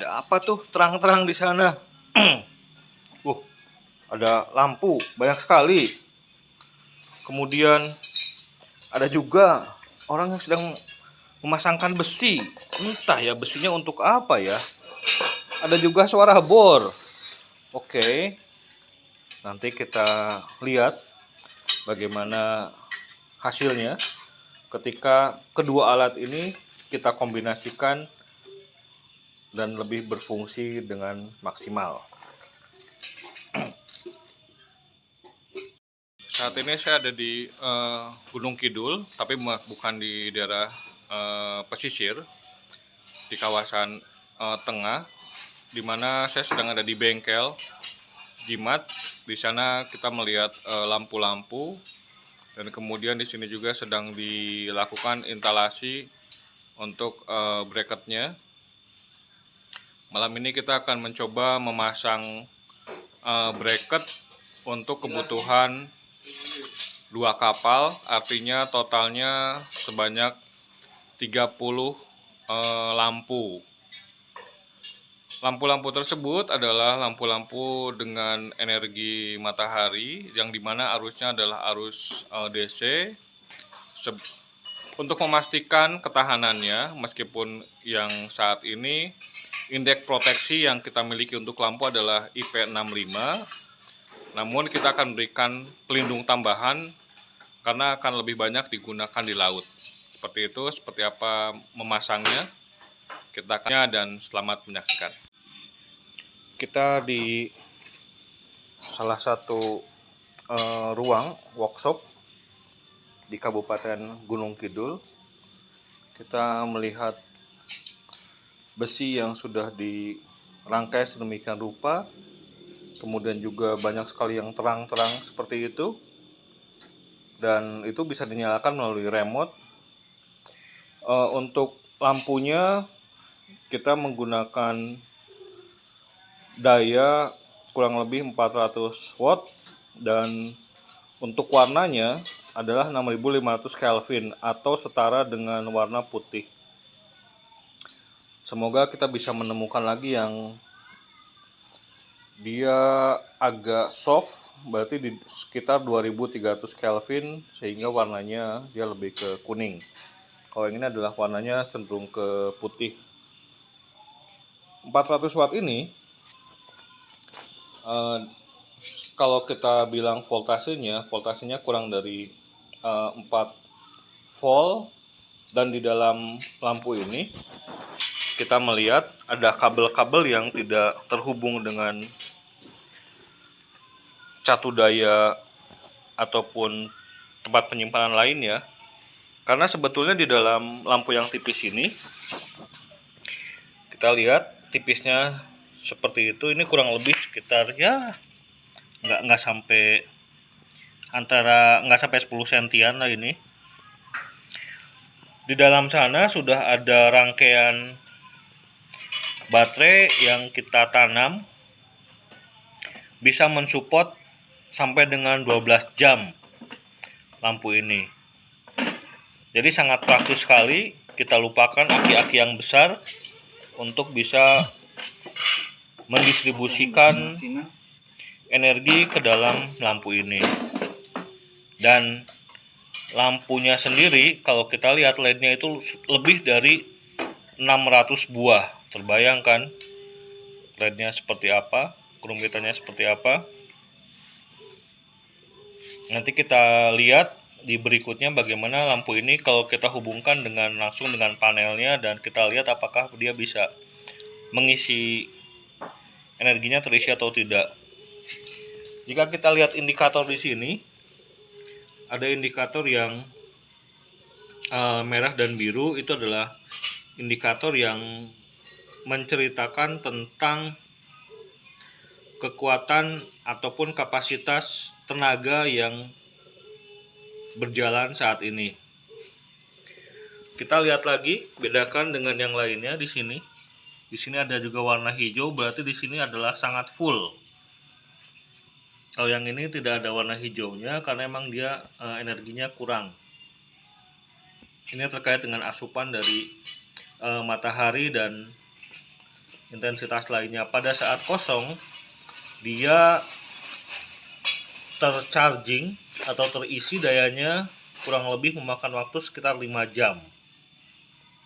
Ada apa tuh terang-terang di sana? uh, ada lampu banyak sekali. Kemudian ada juga orang yang sedang memasangkan besi. Entah ya besinya untuk apa ya. Ada juga suara bor. Oke. Nanti kita lihat bagaimana hasilnya ketika kedua alat ini kita kombinasikan dan lebih berfungsi dengan maksimal. Saat ini saya ada di uh, Gunung Kidul, tapi bukan di daerah uh, pesisir, di kawasan uh, tengah, di mana saya sedang ada di bengkel jimat. Di sana kita melihat lampu-lampu, dan kemudian di sini juga sedang dilakukan instalasi untuk uh, bracketnya Malam ini kita akan mencoba memasang uh, bracket untuk kebutuhan dua kapal, artinya totalnya sebanyak 30 uh, lampu. Lampu-lampu tersebut adalah lampu-lampu dengan energi matahari yang di mana arusnya adalah arus uh, DC. Untuk memastikan ketahanannya, meskipun yang saat ini indeks proteksi yang kita miliki untuk lampu adalah IP65 namun kita akan berikan pelindung tambahan karena akan lebih banyak digunakan di laut. Seperti itu seperti apa memasangnya kita akan dan selamat menyaksikan. Kita di salah satu uh, ruang workshop di Kabupaten Gunung Kidul. Kita melihat besi yang sudah dirangkai sedemikian rupa. Kemudian juga banyak sekali yang terang-terang seperti itu. Dan itu bisa dinyalakan melalui remote. Uh, untuk lampunya kita menggunakan daya kurang lebih 400 watt. Dan untuk warnanya adalah 6500 Kelvin atau setara dengan warna putih semoga kita bisa menemukan lagi yang dia agak soft berarti di sekitar 2300 Kelvin sehingga warnanya dia lebih ke kuning. Kalau yang ini adalah warnanya cenderung ke putih. 400 watt ini uh, kalau kita bilang voltasenya voltasenya kurang dari uh, eh, 4 volt dan di dalam lampu ini kita melihat ada kabel-kabel yang tidak terhubung dengan catu daya ataupun tempat penyimpanan lainnya karena sebetulnya di dalam lampu yang tipis ini kita lihat tipisnya seperti itu. Ini kurang lebih sekitar ya nggak nggak sampai antara nggak sampai 10 sentian lah ini. Di dalam sana sudah ada rangkaian baterai yang kita tanam bisa mensupport sampai dengan 12 jam lampu ini. Jadi sangat praktis sekali. Kita lupakan aki-aki yang besar untuk bisa mendistribusikan energi ke dalam lampu ini. Dan lampunya sendiri kalau kita lihat LED-nya itu lebih dari 600 buah terbayangkan lednya seperti apa kerumitannya seperti apa. Nanti kita lihat di berikutnya bagaimana lampu ini kalau kita hubungkan dengan langsung dengan panelnya dan kita lihat apakah dia bisa mengisi energinya terisi atau tidak. Jika kita lihat indikator di sini ada indikator yang uh, merah dan biru itu adalah indikator yang menceritakan tentang kekuatan ataupun kapasitas tenaga yang berjalan saat ini. Kita lihat lagi, bedakan dengan yang lainnya di sini. Di sini ada juga warna hijau, berarti di sini adalah sangat full. Kalau yang ini tidak ada warna hijaunya karena memang dia e, energinya kurang. Ini terkait dengan asupan dari e, matahari dan intensitas lainnya. Pada saat kosong dia tercharging atau terisi dayanya kurang lebih memakan waktu sekitar 5 jam.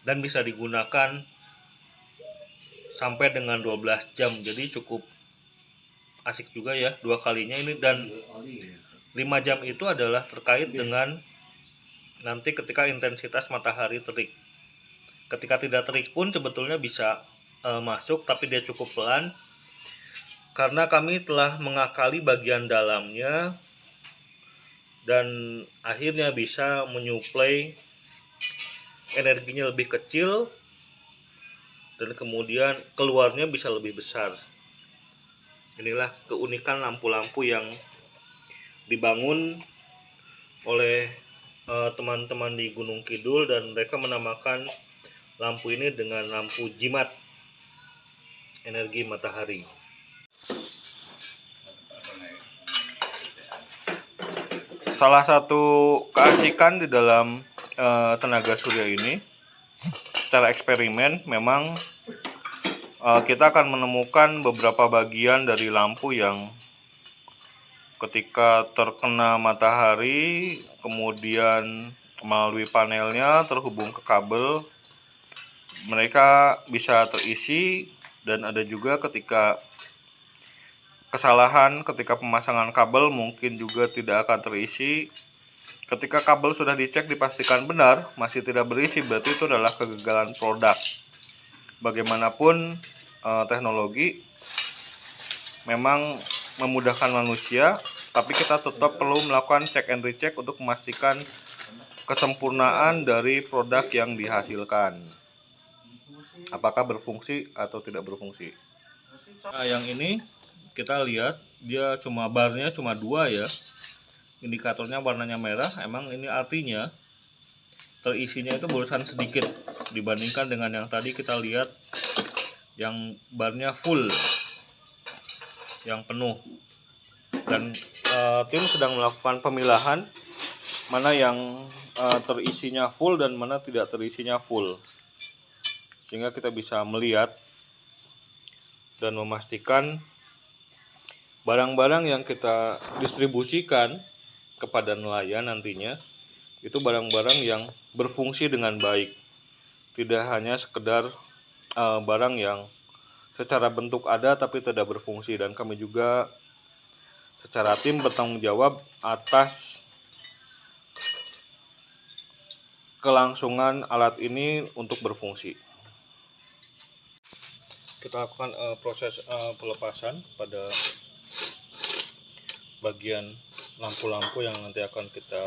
Dan bisa digunakan sampai dengan 12 jam. Jadi cukup asik juga ya dua kalinya ini. Dan 5 jam itu adalah terkait dengan nanti ketika intensitas matahari terik. Ketika tidak terik pun sebetulnya bisa eh, masuk tapi dia cukup pelan. Karena kami telah mengakali bagian dalamnya dan akhirnya bisa menyuplai energinya lebih kecil dan kemudian keluarnya bisa lebih besar. Inilah keunikan lampu-lampu yang dibangun oleh eh, teman-teman di Gunung Kidul dan mereka menamakan lampu ini dengan lampu jimat energi matahari. Salah satu keasikan di dalam eh, tenaga surya ini secara eksperimen memang eh, kita akan menemukan beberapa bagian dari lampu yang ketika terkena matahari kemudian melalui panelnya terhubung ke kabel mereka bisa terisi dan ada juga ketika kesalahan ketika pemasangan kabel mungkin juga tidak akan terisi. Ketika kabel sudah dicek dipastikan benar masih tidak berisi berarti itu adalah kegagalan produk. Bagaimanapun eh, teknologi memang memudahkan manusia tapi kita tetap perlu melakukan check and recheck untuk memastikan kesempurnaan dari produk yang dihasilkan apakah berfungsi atau tidak berfungsi? Nah yang ini kita lihat dia cuma barnya cuma dua ya. Indikatornya warnanya merah emang ini artinya terisinya itu barusan sedikit dibandingkan dengan yang tadi kita lihat yang barnya full yang penuh. Dan uh, tim sedang melakukan pemilahan mana yang uh, terisinya full dan mana tidak terisinya full sehingga kita bisa melihat dan memastikan barang-barang yang kita distribusikan kepada nelayan nantinya itu barang-barang yang berfungsi dengan baik. Tidak hanya sekedar uh, barang yang secara bentuk ada tapi tidak berfungsi. Dan kami juga secara tim bertanggung jawab atas kelangsungan alat ini untuk berfungsi kita lakukan uh, proses uh, pelepasan pada bagian lampu-lampu yang nanti akan kita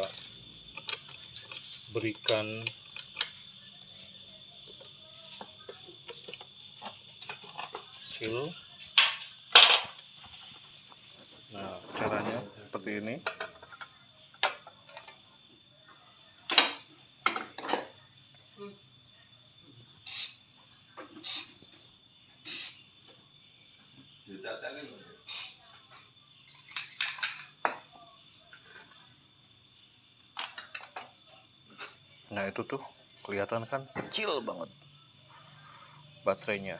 berikan. Seal. Nah caranya seperti ini Nah itu tuh kelihatan kan kecil banget baterainya.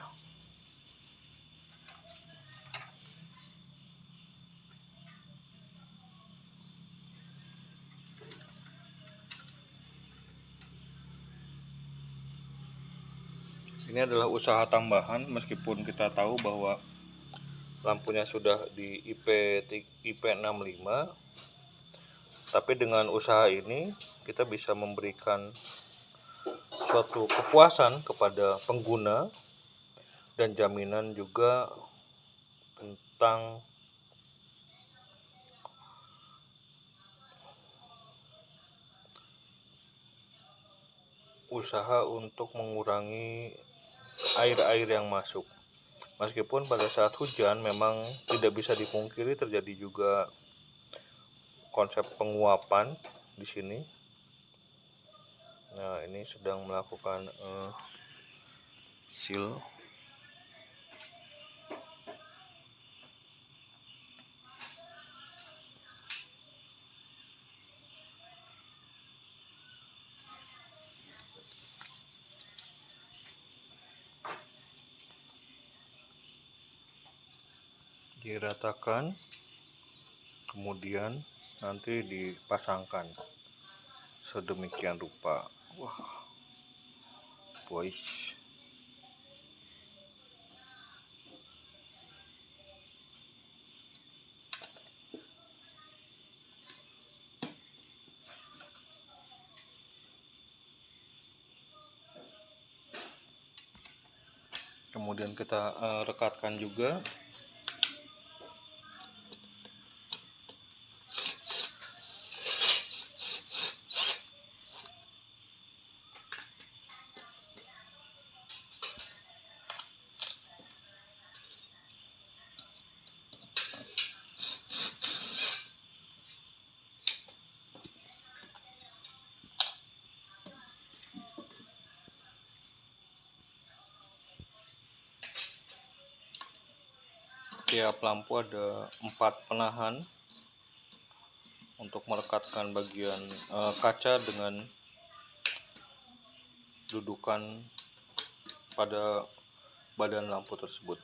Ini adalah usaha tambahan meskipun kita tahu bahwa lampunya sudah di IP IP65 tapi dengan usaha ini kita bisa memberikan suatu kepuasan kepada pengguna dan jaminan juga tentang usaha untuk mengurangi air-air yang masuk. Meskipun pada saat hujan memang tidak bisa dipungkiri terjadi juga konsep penguapan di sini. Nah, ini sedang melakukan uh, seal. Diratakan kemudian nanti dipasangkan sedemikian rupa wah boys. Kemudian kita uh, rekatkan juga tiap lampu ada empat penahan untuk merekatkan bagian uh, kaca dengan dudukan pada badan lampu tersebut.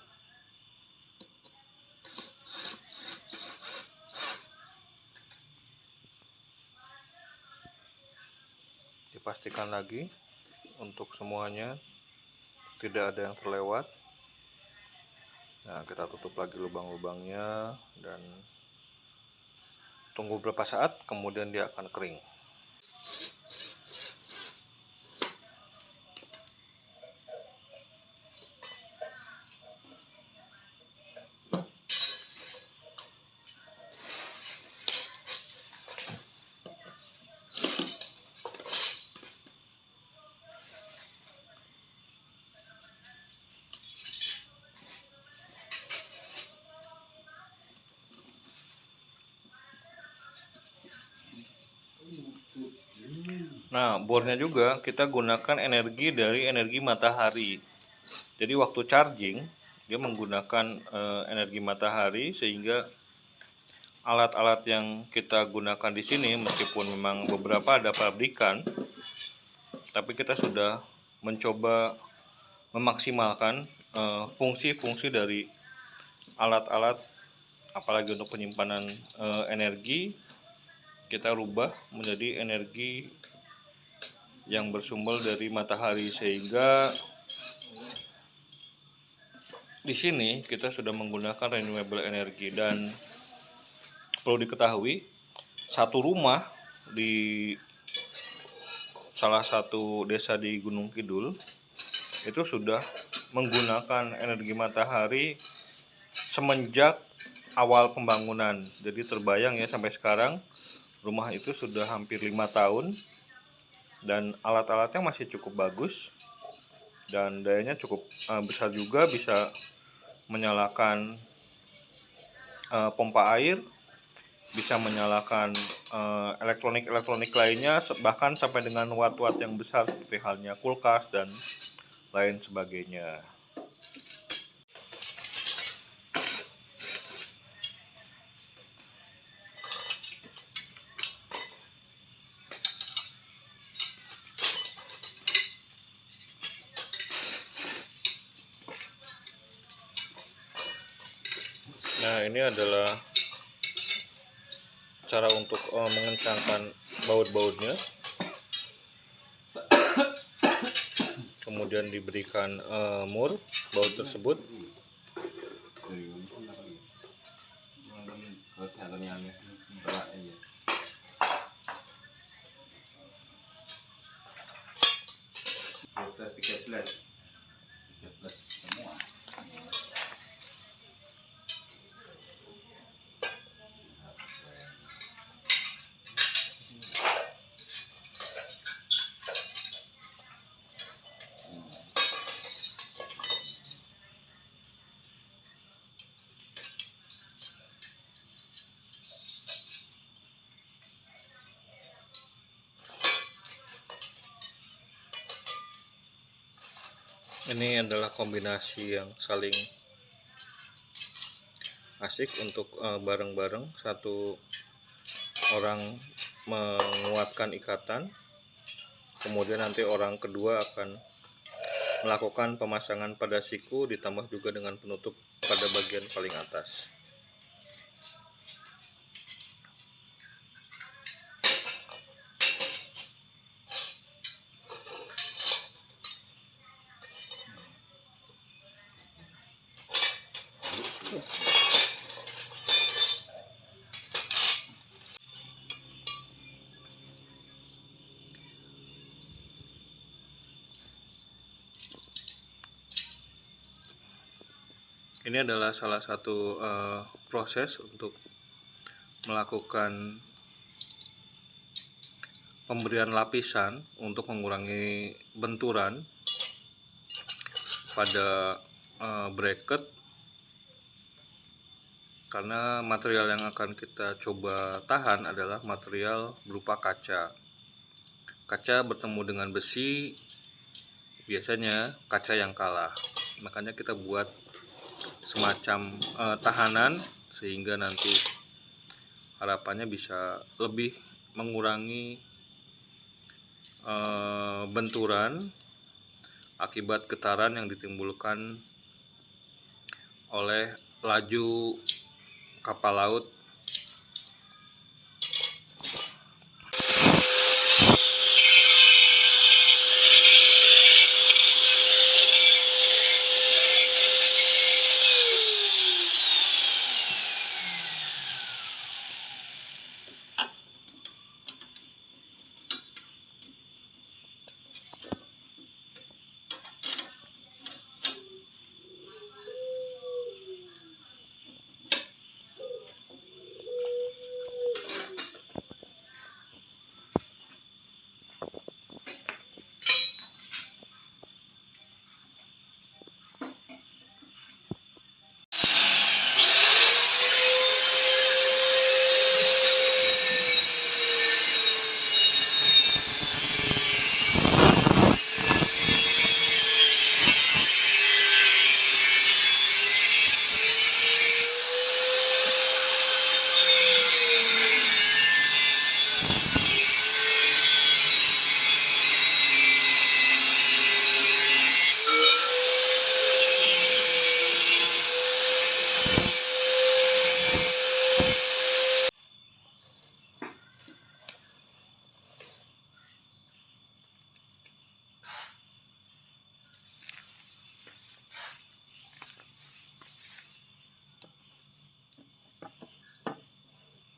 Dipastikan lagi untuk semuanya tidak ada yang terlewat Nah, kita tutup lagi lubang-lubangnya dan tunggu beberapa saat kemudian dia akan kering. Nah, bornya juga kita gunakan energi dari energi matahari. Jadi waktu charging dia menggunakan e, energi matahari sehingga alat-alat yang kita gunakan di sini meskipun memang beberapa ada pabrikan tapi kita sudah mencoba memaksimalkan eh, fungsi-fungsi e, dari alat-alat apalagi untuk penyimpanan e, energi kita rubah menjadi energi yang bersumber dari matahari sehingga di sini kita sudah menggunakan renewable energy. Dan perlu diketahui satu rumah di salah satu desa di Gunung Kidul itu sudah menggunakan energi matahari semenjak awal pembangunan. Jadi terbayang ya sampai sekarang rumah itu sudah hampir lima tahun dan alat-alatnya masih cukup bagus dan dayanya cukup uh, besar juga bisa menyalakan uh, pompa air bisa menyalakan uh, elektronik-elektronik lainnya bahkan sampai dengan watt-watt yang besar seperti halnya kulkas dan lain sebagainya. Nah ini adalah cara untuk uh, mengencangkan baut-bautnya. Kemudian diberikan uh, mur baut tersebut. Ini adalah kombinasi yang saling asik untuk eh, bareng-bareng. Uh, satu orang menguatkan ikatan kemudian nanti orang kedua akan melakukan pemasangan pada siku ditambah juga dengan penutup pada bagian paling atas Ini adalah salah satu eh, proses untuk melakukan pemberian lapisan untuk mengurangi benturan pada eh, bracket karena material yang akan kita coba tahan adalah material berupa kaca. Kaca bertemu dengan besi biasanya kaca yang kalah. Makanya kita buat semacam eh, tahanan sehingga nanti harapannya bisa lebih mengurangi eh, benturan akibat getaran yang ditimbulkan oleh laju kapal laut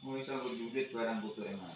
Mau bisa berjubit barang butuh emang.